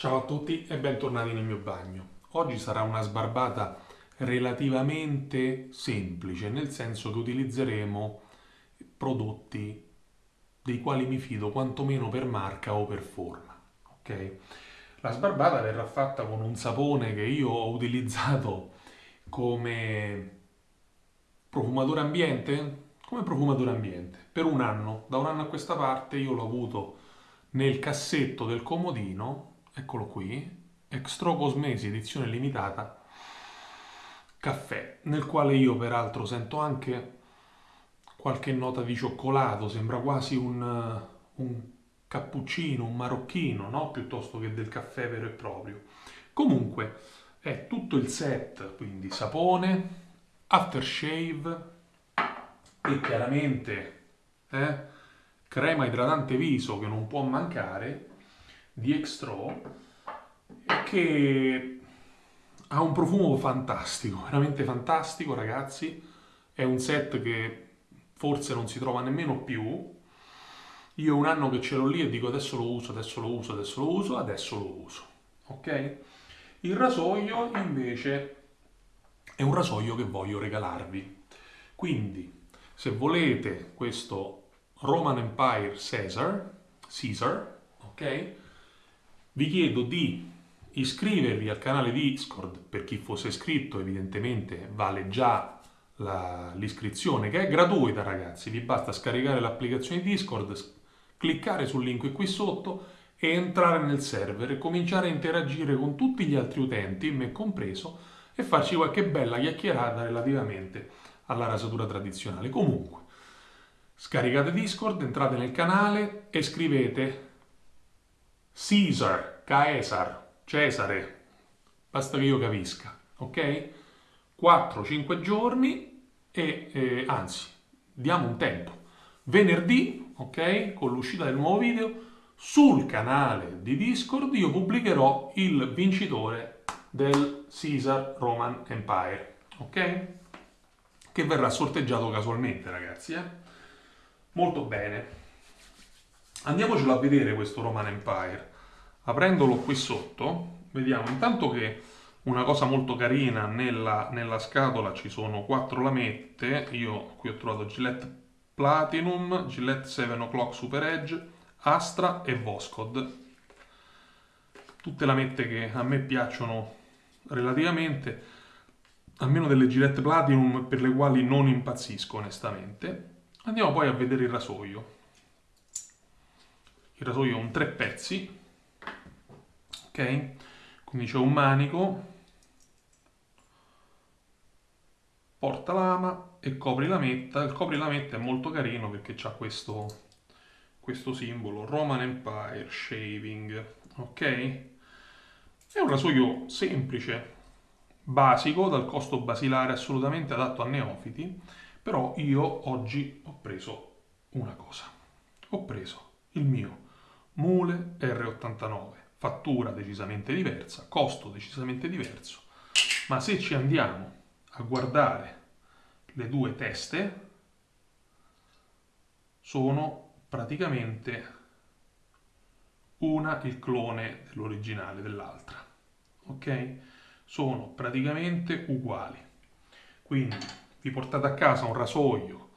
Ciao a tutti e bentornati nel mio bagno. Oggi sarà una sbarbata relativamente semplice, nel senso che utilizzeremo prodotti dei quali mi fido quantomeno per marca o per forma. Ok? La sbarbata verrà fatta con un sapone che io ho utilizzato come profumatore ambiente, come profumatore ambiente per un anno. Da un anno a questa parte io l'ho avuto nel cassetto del comodino eccolo qui, Extro Cosmesi edizione limitata, caffè, nel quale io peraltro sento anche qualche nota di cioccolato, sembra quasi un, un cappuccino, un marocchino, no? piuttosto che del caffè vero e proprio. Comunque è tutto il set, quindi sapone, aftershave e chiaramente eh, crema idratante viso che non può mancare di Extro che ha un profumo fantastico, veramente fantastico ragazzi. È un set che forse non si trova nemmeno più. Io un anno che ce l'ho lì e dico adesso lo uso, adesso lo uso, adesso lo uso, adesso lo uso. Ok? Il rasoio invece è un rasoio che voglio regalarvi. Quindi, se volete questo Roman Empire Caesar, Caesar, ok? Vi chiedo di iscrivervi al canale Discord, per chi fosse iscritto evidentemente vale già l'iscrizione che è gratuita ragazzi, vi basta scaricare l'applicazione Discord, cliccare sul link qui sotto e entrare nel server e cominciare a interagire con tutti gli altri utenti, me compreso, e farci qualche bella chiacchierata relativamente alla rasatura tradizionale. Comunque, scaricate Discord, entrate nel canale e scrivete Caesar, Caesar, Cesare, basta che io capisca, ok? 4-5 giorni e eh, anzi, diamo un tempo. Venerdì, ok, con l'uscita del nuovo video, sul canale di Discord io pubblicherò il vincitore del Caesar Roman Empire, ok? Che verrà sorteggiato casualmente, ragazzi, eh? Molto bene. Andiamocelo a vedere questo Roman Empire. Aprendolo qui sotto, vediamo intanto che una cosa molto carina, nella, nella scatola ci sono quattro lamette, io qui ho trovato Gillette Platinum, Gillette 7 O'Clock Super Edge, Astra e Voscod. Tutte lamette che a me piacciono relativamente, almeno delle Gillette Platinum per le quali non impazzisco onestamente. Andiamo poi a vedere il rasoio. Il rasoio è un tre pezzi, ok? Quindi c'è un manico, porta lama e copri lametta. Il copri lametta è molto carino perché ha questo, questo simbolo, Roman Empire Shaving, ok? È un rasoio semplice, basico, dal costo basilare assolutamente adatto a neofiti, però io oggi ho preso una cosa. Ho preso il mio Mule R89 fattura decisamente diversa, costo decisamente diverso, ma se ci andiamo a guardare le due teste, sono praticamente una il clone dell'originale dell'altra, ok? Sono praticamente uguali. Quindi vi portate a casa un rasoio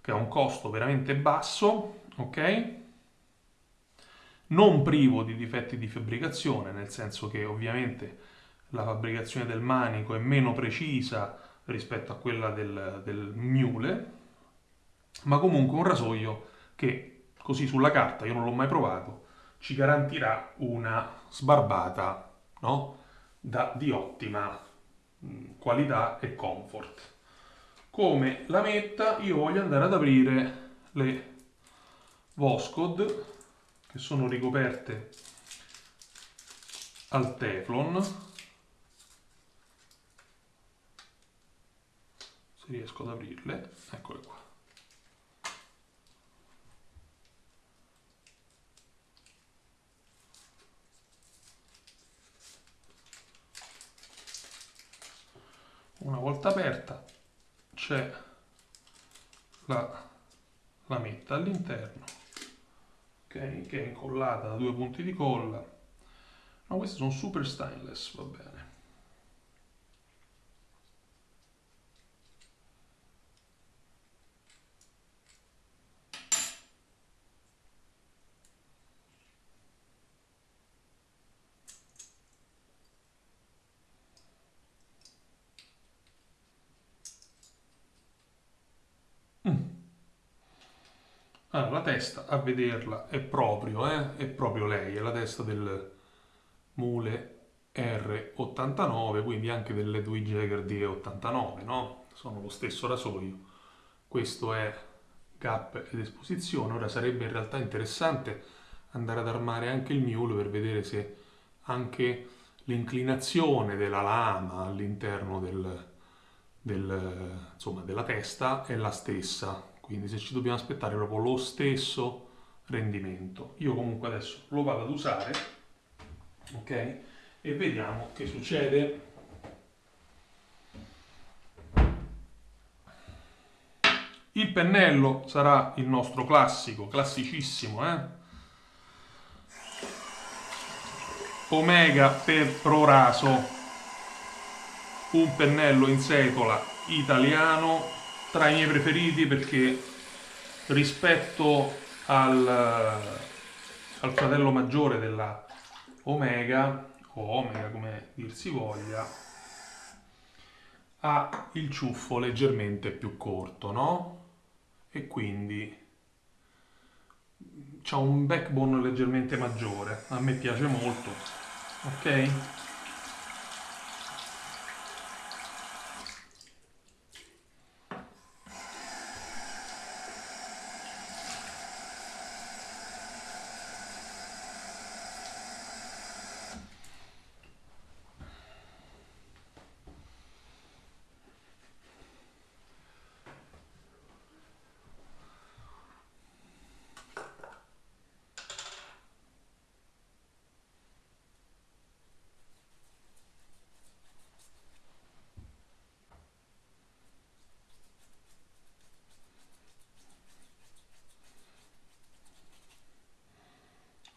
che ha un costo veramente basso, ok? Non privo di difetti di fabbricazione, nel senso che ovviamente la fabbricazione del manico è meno precisa rispetto a quella del, del mule, ma comunque un rasoio che così sulla carta, io non l'ho mai provato, ci garantirà una sbarbata no? da, di ottima qualità e comfort. Come la metta io voglio andare ad aprire le Voscod che sono ricoperte al teflon. Se riesco ad aprirle eccole qua. Una volta aperta c'è la lametta all'interno che è incollata da due punti di colla No, queste sono super stainless, va bene. Allora, la testa, a vederla, è proprio, eh? È proprio lei, è la testa del Mule R89, quindi anche dell'Edwin Jagger D89, no? Sono lo stesso rasoio. Questo è gap ed esposizione. Ora sarebbe in realtà interessante andare ad armare anche il Mule per vedere se anche l'inclinazione della lama all'interno del, del, della testa è la stessa quindi se ci dobbiamo aspettare proprio lo stesso rendimento. Io comunque adesso lo vado ad usare, ok? E vediamo che succede. Il pennello sarà il nostro classico, classicissimo, eh? Omega per Proraso, un pennello in setola italiano tra i miei preferiti perché rispetto al, al fratello maggiore della Omega, o Omega come dir si voglia, ha il ciuffo leggermente più corto, no? E quindi ha un backbone leggermente maggiore. A me piace molto, ok?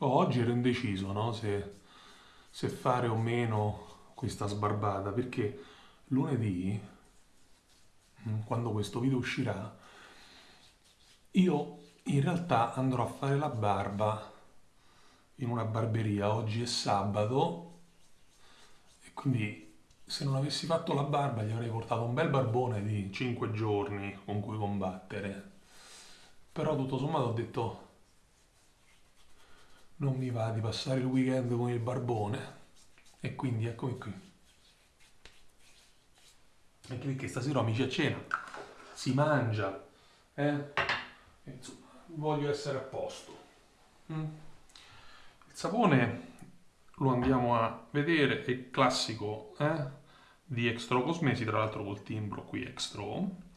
Oggi ero indeciso no? se, se fare o meno questa sbarbata perché lunedì, mm, quando questo video uscirà, io in realtà andrò a fare la barba in una barberia. Oggi è sabato e quindi se non avessi fatto la barba gli avrei portato un bel barbone di 5 giorni con cui combattere. Però tutto sommato ho detto non mi va di passare il weekend con il barbone e quindi eccomi qui anche perché stasera amici a cena si mangia eh? insomma voglio essere a posto mm. il sapone lo andiamo a vedere è classico eh? di Extro Cosmesi tra l'altro col timbro qui Extro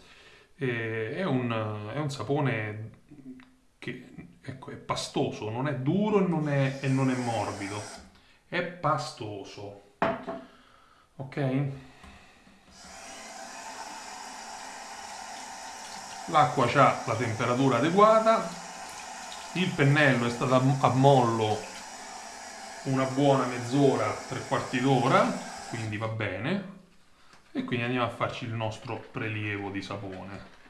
è un, è un sapone che ecco, è pastoso, non è duro e non è, e non è morbido, è pastoso. Ok? L'acqua ha la temperatura adeguata, il pennello è stato a mollo una buona mezz'ora, tre quarti d'ora, quindi va bene. E quindi andiamo a farci il nostro prelievo di sapone.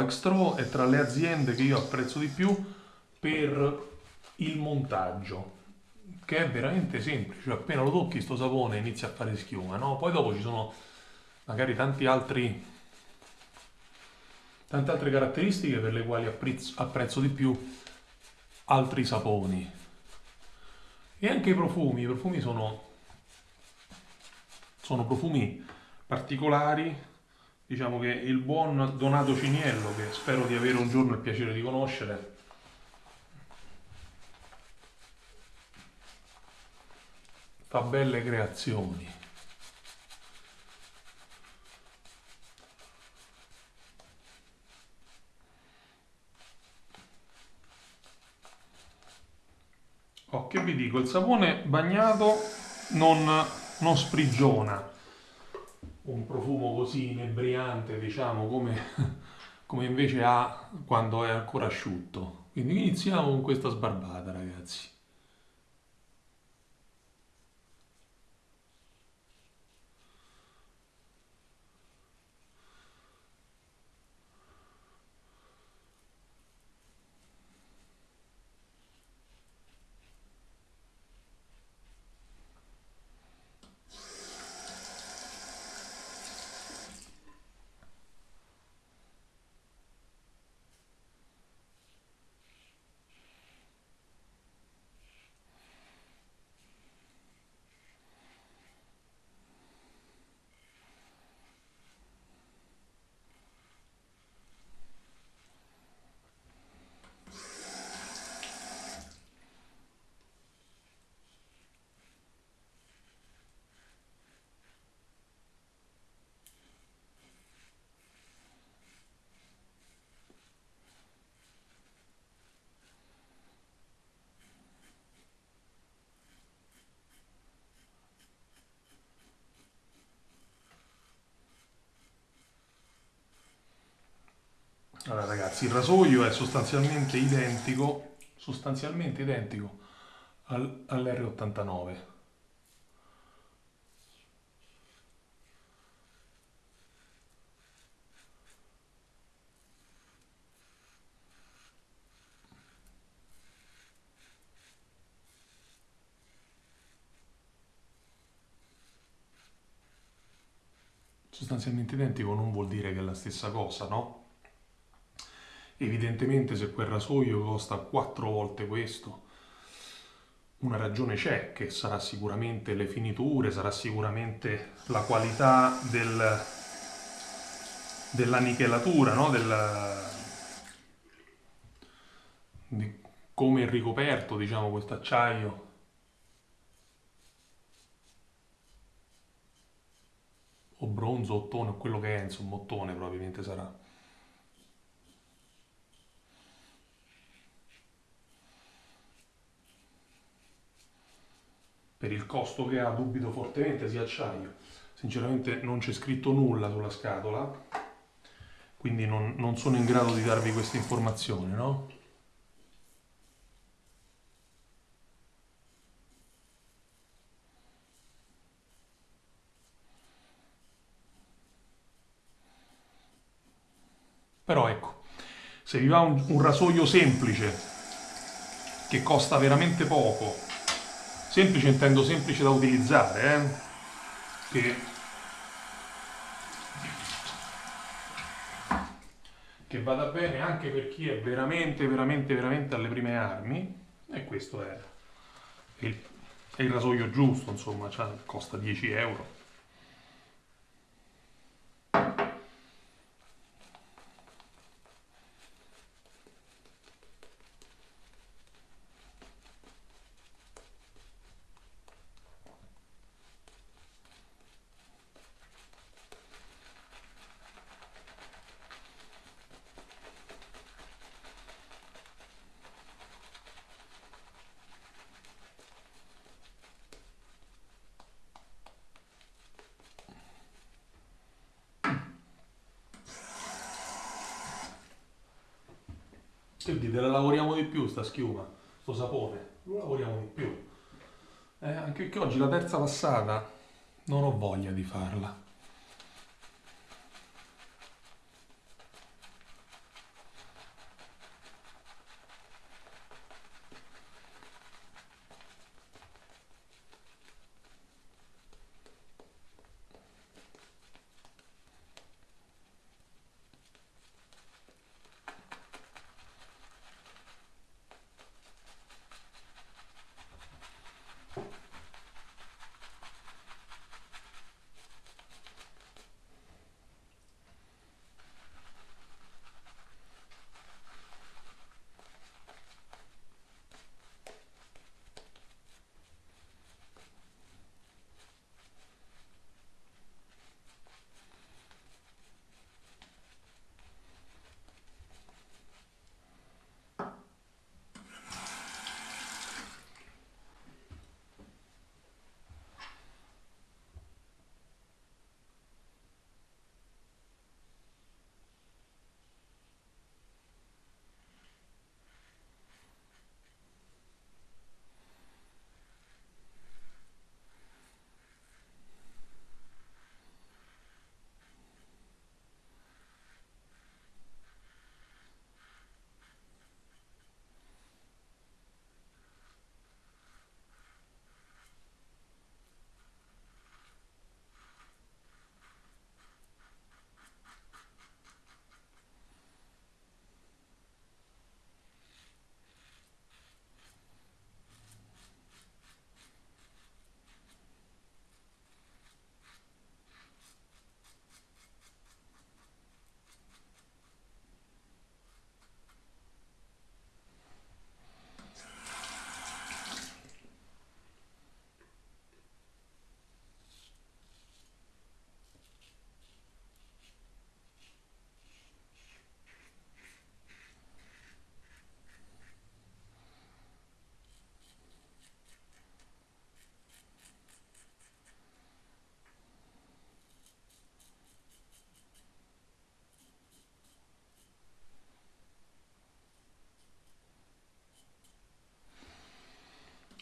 Extro è tra le aziende che io apprezzo di più per il montaggio, che è veramente semplice, cioè appena lo tocchi sto sapone inizia a fare schiuma, no? Poi dopo ci sono magari tanti altri tante altre caratteristiche per le quali apprezzo, apprezzo di più altri saponi. E anche i profumi, i profumi sono, sono profumi particolari, diciamo che il buon Donato Ciniello, che spero di avere un giorno il piacere di conoscere, fa belle creazioni. Oh, che vi dico, il sapone bagnato non, non sprigiona un profumo così inebriante, diciamo, come, come invece ha quando è ancora asciutto. Quindi iniziamo con questa sbarbata, ragazzi. Allora il rasoio è sostanzialmente identico, sostanzialmente identico al, all'R89. Sostanzialmente identico non vuol dire che è la stessa cosa, no? Evidentemente se quel rasoio costa quattro volte questo, una ragione c'è, che sarà sicuramente le finiture, sarà sicuramente la qualità del, della nichelatura, no? del, di come è ricoperto, diciamo, questo acciaio. O bronzo, ottone, o quello che è, insomma, ottone probabilmente sarà. Per il costo che ha dubito fortemente sia acciaio. Sinceramente non c'è scritto nulla sulla scatola, quindi non, non sono in grado di darvi questa informazione, no? Però ecco, se vi va un, un rasoio semplice che costa veramente poco Semplice intendo semplice da utilizzare, eh? che, che vada bene anche per chi è veramente, veramente, veramente alle prime armi. E questo è il, è il rasoio giusto, insomma, cioè, costa 10 euro. Che dite, la lavoriamo di più sta schiuma, sto sapone, lo lavoriamo di più. Eh, anche perché oggi la terza passata non ho voglia di farla.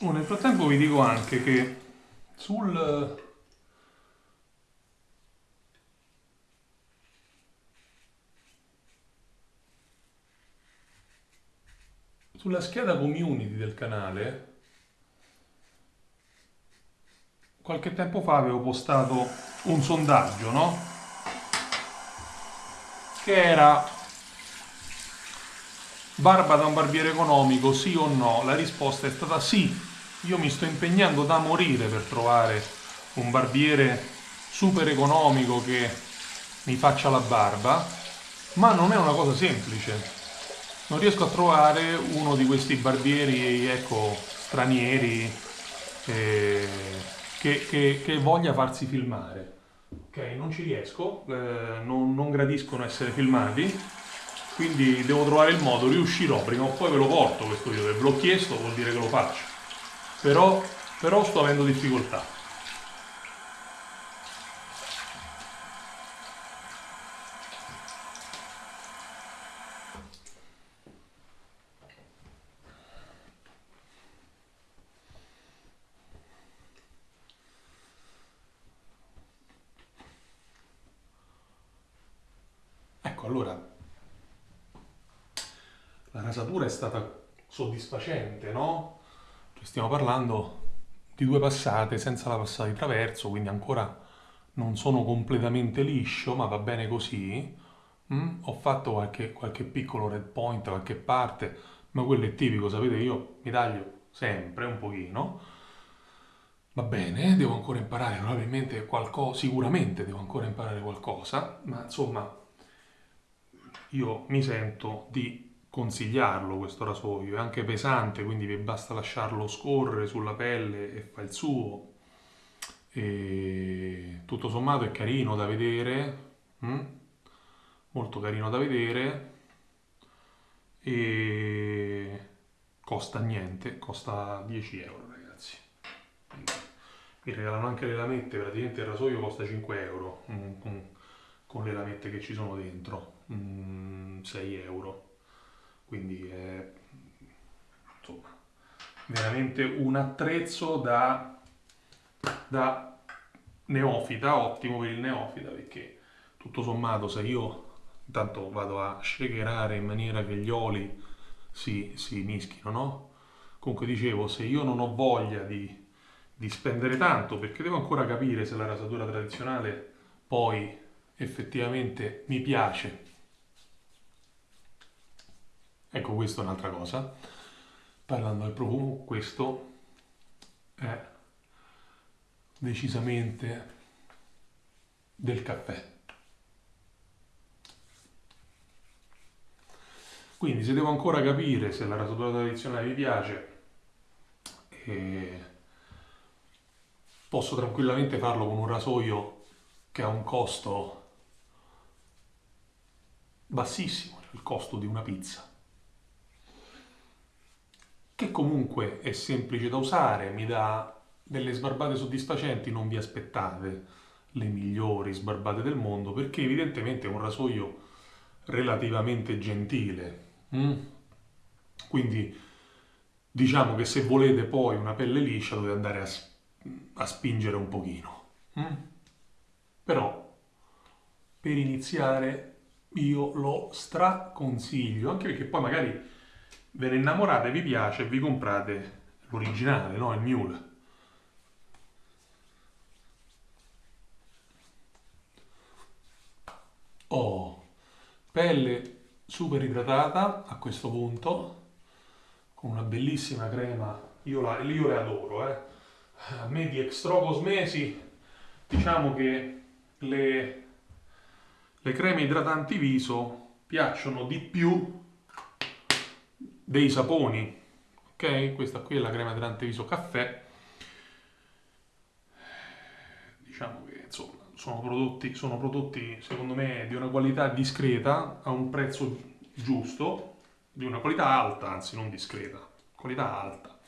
Oh, nel frattempo vi dico anche che sul sulla scheda community del canale qualche tempo fa avevo postato un sondaggio, no? Che era barba da un barbiere economico, sì o no? La risposta è stata sì. Io mi sto impegnando da morire per trovare un barbiere super economico che mi faccia la barba, ma non è una cosa semplice. Non riesco a trovare uno di questi barbieri, ecco, stranieri. Eh, che, che, che voglia farsi filmare. Ok, non ci riesco, eh, non, non gradiscono essere filmati, quindi devo trovare il modo, riuscirò, prima o poi ve lo porto questo video, ve l'ho chiesto, vuol dire che lo faccio. Però, però sto avendo difficoltà. allora la rasatura è stata soddisfacente, no? Stiamo parlando di due passate senza la passata di traverso, quindi ancora non sono completamente liscio, ma va bene così. Mm? Ho fatto qualche, qualche piccolo red point da qualche parte, ma quello è tipico, sapete, io mi taglio sempre un pochino. Va bene, devo ancora imparare probabilmente qualcosa, sicuramente devo ancora imparare qualcosa, ma insomma io mi sento di consigliarlo questo rasoio, è anche pesante, quindi vi basta lasciarlo scorrere sulla pelle e fa il suo. E tutto sommato è carino da vedere, hm? molto carino da vedere e costa niente, costa 10 euro ragazzi. Mi regalano anche le lamette, praticamente il rasoio costa 5 euro con, con le lamette che ci sono dentro 6 mm, euro. Quindi è insomma, veramente un attrezzo da, da neofita, ottimo per il neofita perché tutto sommato se io intanto vado a shakerare in maniera che gli oli si, si mischino, no? Comunque dicevo, se io non ho voglia di, di spendere tanto, perché devo ancora capire se la rasatura tradizionale poi effettivamente mi piace Ecco, questa è un'altra cosa. Parlando del profumo, questo è decisamente del caffè. Quindi se devo ancora capire se la rasatura tradizionale mi piace, eh, posso tranquillamente farlo con un rasoio che ha un costo bassissimo, il costo di una pizza che comunque è semplice da usare, mi dà delle sbarbate soddisfacenti, non vi aspettate le migliori sbarbate del mondo, perché evidentemente è un rasoio relativamente gentile. Mm? Quindi diciamo che se volete poi una pelle liscia dovete andare a, a spingere un pochino. Mm? Però per iniziare io lo straconsiglio, anche perché poi magari ve ne innamorate, vi piace e vi comprate l'originale, no? Il Mule. Oh, pelle super idratata a questo punto, con una bellissima crema, io, la, io le adoro, eh. A me di Extro Cosmesi, diciamo che le, le creme idratanti viso piacciono di più dei saponi, ok? Questa qui è la crema idratante viso caffè. Diciamo che insomma sono prodotti, sono prodotti secondo me di una qualità discreta a un prezzo giusto, di una qualità alta, anzi non discreta, qualità alta,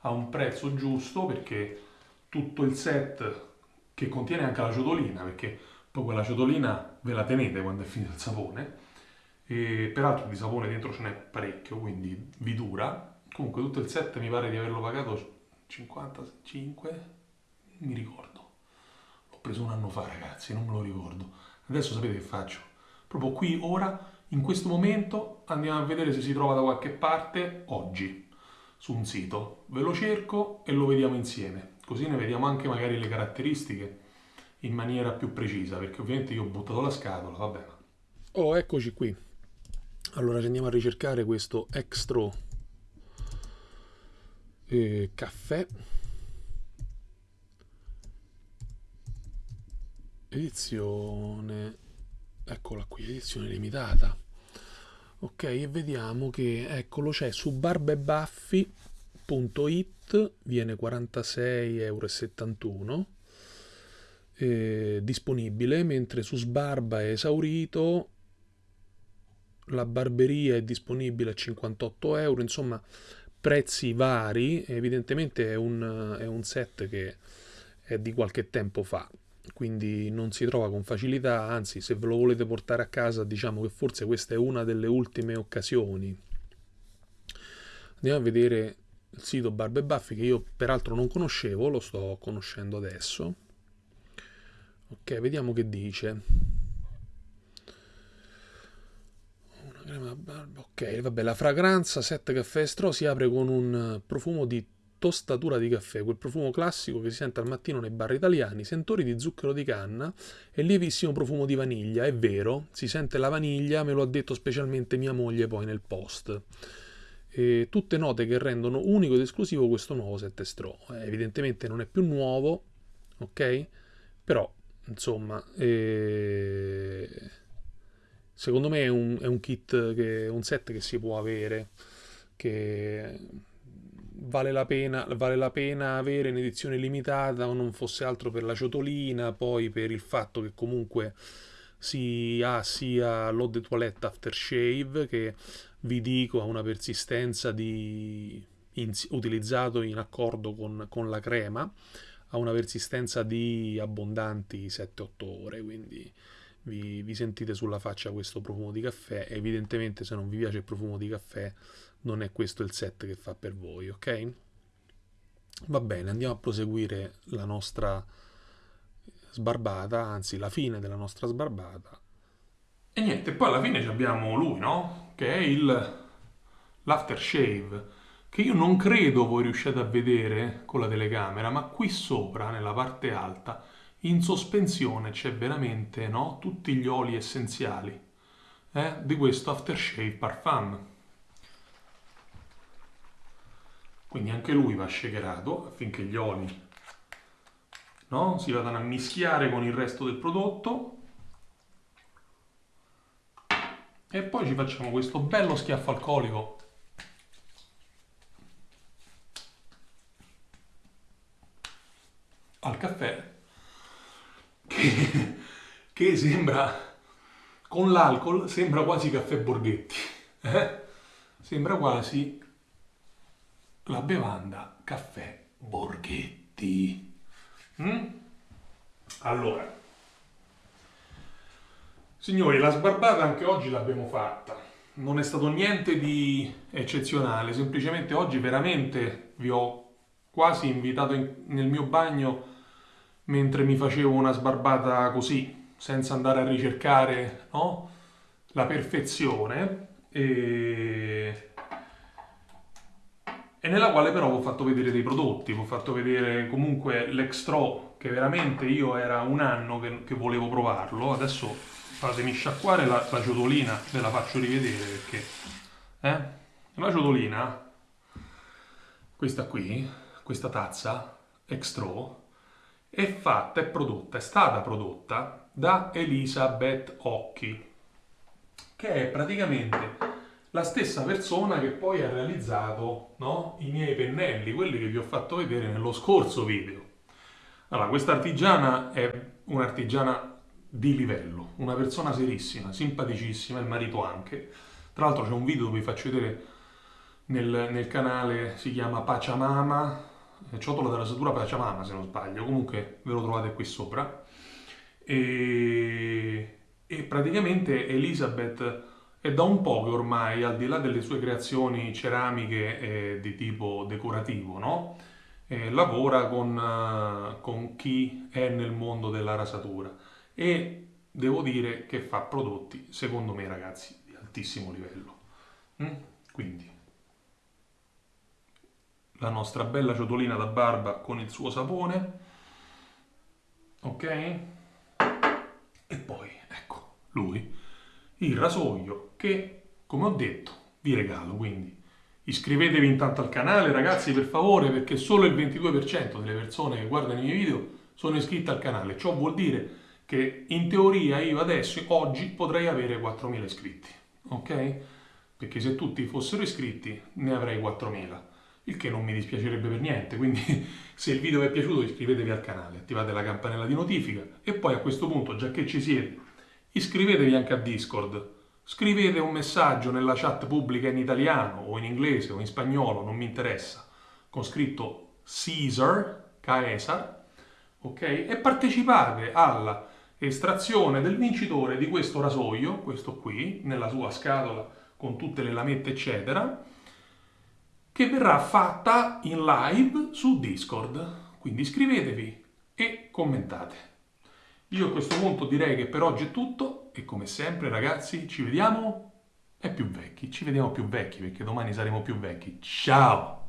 a un prezzo giusto perché tutto il set che contiene anche la ciotolina, perché poi quella ciotolina ve la tenete quando è finito il sapone, e peraltro di sapone dentro ce n'è parecchio, quindi vi dura. Comunque tutto il set mi pare di averlo pagato 55, mi ricordo. L'ho preso un anno fa, ragazzi, non me lo ricordo. Adesso sapete che faccio? Proprio qui, ora, in questo momento, andiamo a vedere se si trova da qualche parte oggi su un sito. Ve lo cerco e lo vediamo insieme. Così ne vediamo anche magari le caratteristiche in maniera più precisa, perché ovviamente io ho buttato la scatola, va bene. Oh, eccoci qui. Allora andiamo a ricercare questo extra eh, caffè. Edizione eccola qui edizione limitata. Ok e vediamo che eccolo c'è su barbebaffi.it viene 46,71 euro eh, disponibile mentre su sbarba è esaurito la barberia è disponibile a 58 euro insomma prezzi vari evidentemente è un, è un set che è di qualche tempo fa quindi non si trova con facilità, anzi se ve lo volete portare a casa diciamo che forse questa è una delle ultime occasioni. Andiamo a vedere il sito Barbe Baffi che io peraltro non conoscevo, lo sto conoscendo adesso. Ok, vediamo che dice. Una crema barba. Ok, vabbè, la fragranza 7 caffè estro si apre con un profumo di tostatura di caffè, quel profumo classico che si sente al mattino nei bar italiani, sentori di zucchero di canna e lievissimo profumo di vaniglia. È vero, si sente la vaniglia, me lo ha detto specialmente mia moglie poi nel post. E tutte note che rendono unico ed esclusivo questo nuovo 7 Straw. Eh, evidentemente non è più nuovo, ok? Però, insomma, eh... secondo me è un, è un kit, che, un set che si può avere, che vale la, pena, vale la pena avere in edizione limitata o non fosse altro per la ciotolina, poi per il fatto che comunque si ha sia l'eau de toilette aftershave che vi dico ha una persistenza di, in, utilizzato in accordo con, con la crema ha una persistenza di abbondanti 7-8 ore quindi vi, vi, sentite sulla faccia questo profumo di caffè evidentemente se non vi piace il profumo di caffè non è questo il set che fa per voi, ok? Va bene, andiamo a proseguire la nostra sbarbata, anzi la fine della nostra sbarbata. E niente, poi alla fine abbiamo lui, no? Che è il l'aftershave, che io non credo voi riusciate a vedere con la telecamera, ma qui sopra, nella parte alta, in sospensione c'è veramente, no? Tutti gli oli essenziali eh? di questo aftershave parfum. Quindi anche lui va shakerato affinché gli oli no? si vadano a mischiare con il resto del prodotto. E poi ci facciamo questo bello schiaffo alcolico al caffè che, che sembra con l'alcol sembra quasi caffè Borghetti eh? sembra quasi la bevanda caffè Borghetti. Mm? Allora, signori, la sbarbata anche oggi l'abbiamo fatta. Non è stato niente di eccezionale, semplicemente oggi veramente vi ho quasi invitato in, nel mio bagno mentre mi facevo una sbarbata così, senza andare a ricercare no? la perfezione. E e nella quale però ho fatto vedere dei prodotti, ho fatto vedere comunque l'extro che veramente io era un anno che, che volevo provarlo, adesso fatemi sciacquare la, la, ciotolina, ve la faccio rivedere perché eh? la ciotolina, questa qui, questa tazza extro è fatta, è prodotta, è stata prodotta da Elisabeth Occhi che è praticamente la stessa persona che poi ha realizzato no, i miei pennelli, quelli che vi ho fatto vedere nello scorso video. Allora, questa artigiana è un'artigiana di livello, una persona serissima, simpaticissima, il marito anche. Tra l'altro c'è un video dove vi faccio vedere nel, nel canale, si chiama Pachamama, ciotola della satura Pachamama se non sbaglio, comunque ve lo trovate qui sopra. E, e praticamente Elizabeth è da un po' che ormai, al di là delle sue creazioni ceramiche eh, di tipo decorativo, no? eh, lavora con, uh, con chi è nel mondo della rasatura e devo dire che fa prodotti, secondo me ragazzi, di altissimo livello. Mm? Quindi la nostra bella ciotolina da barba con il suo sapone, ok? E poi, ecco, lui, il rasoio che, come ho detto, vi regalo, quindi iscrivetevi intanto al canale ragazzi per favore perché solo il 22% delle persone che guardano i miei video sono iscritte al canale, ciò vuol dire che in teoria io adesso, oggi, potrei avere 4.000 iscritti, ok? Perché se tutti fossero iscritti ne avrei 4.000, il che non mi dispiacerebbe per niente, quindi se il video vi è piaciuto iscrivetevi al canale, attivate la campanella di notifica e poi a questo punto, già che ci siete, iscrivetevi anche a Discord, scrivete un messaggio nella chat pubblica in italiano o in inglese o in spagnolo, non mi interessa, con scritto Caesar, Caesar, ok? E partecipate alla estrazione del vincitore di questo rasoio, questo qui, nella sua scatola con tutte le lamette eccetera, che verrà fatta in live su Discord. Quindi iscrivetevi e commentate. Io a questo punto direi che per oggi è tutto e come sempre ragazzi ci vediamo e più vecchi, ci vediamo più vecchi perché domani saremo più vecchi. Ciao!